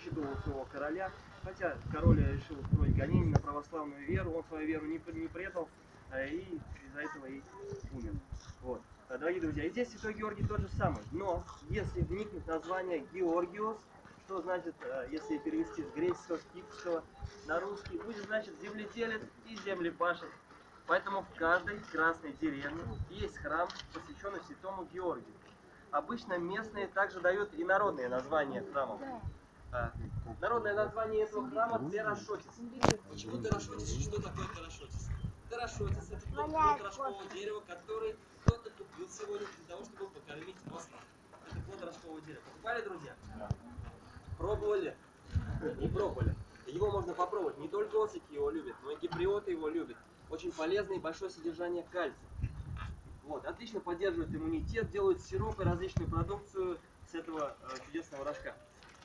учитывал своего короля, хотя король решил устроить гонение на православную веру, он свою веру не, не предал, а, и из-за этого и умер. Вот. А, Дорогие друзья, и здесь Святой Георгий тот же самый, но если вникнуть в название Георгиос, что значит, а, если перевести с греческого, с кипрского на русский, будет значит земледелец и землепашец. Поэтому в каждой красной деревне есть храм, посвященный святому Георгию. Обычно местные также дают и народные названия храмов. Народное название этого храма Терашотис. Почему Терашотис? Что такое Терашотис? Терашотис это плод рожкового дерева, который кто-то купил сегодня для того, чтобы покормить осла. Это плод рожкового дерева. Покупали, друзья? Пробовали? Не пробовали. Его можно попробовать. Не только ослики его любят, но и гиприоты его любят. Очень полезное и большое содержание кальция. Вот, отлично поддерживает иммунитет, делают сироп и различную продукцию с этого э, чудесного рожка.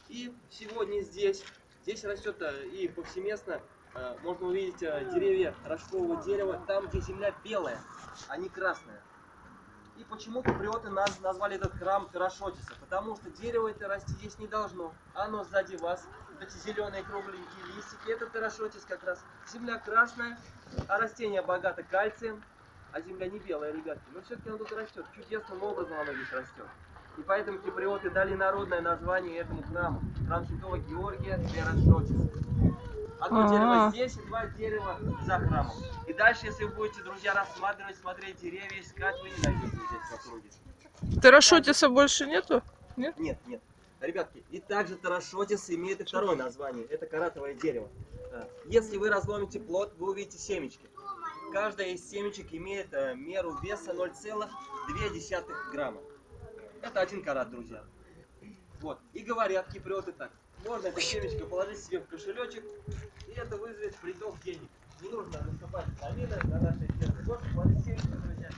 И сегодня здесь, здесь растет э, и повсеместно э, можно увидеть э, деревья рожкового дерева, там, где земля белая, а не красная. И почему киприоты наз- назвали этот храм Терашотиса? Потому что дерево это расти здесь не должно. Оно сзади вас. Эти зеленые кругленькие листики, это Терашотис как раз. Земля красная, а растение богато кальцием, а земля не белая, ребятки. Но все-таки оно тут растет. Чудесным образом оно здесь растет. И поэтому киприоты дали народное название этому храму. Храм Святого Георгия Терашотис. Одно Ага. дерево здесь и два дерева за храмом. И дальше, если вы будете, друзья, рассматривать, смотреть деревья, искать, вы не найдете здесь в округе. Террашотиса больше нету? Нет, нет. Ребятки, и также тарашотис имеет и второе название. Это каратовое дерево. Если вы разломите плод, вы увидите семечки. Каждая из семечек имеет э, меру веса 0,2 грамма. Это один карат, друзья. Вот. И говорят киприоты так. Можно эту семечко положить себе в кошелечек, и это вызовет приток денег. Не нужно раскопать долины на нашей ферме. Можно положить семечко, друзья.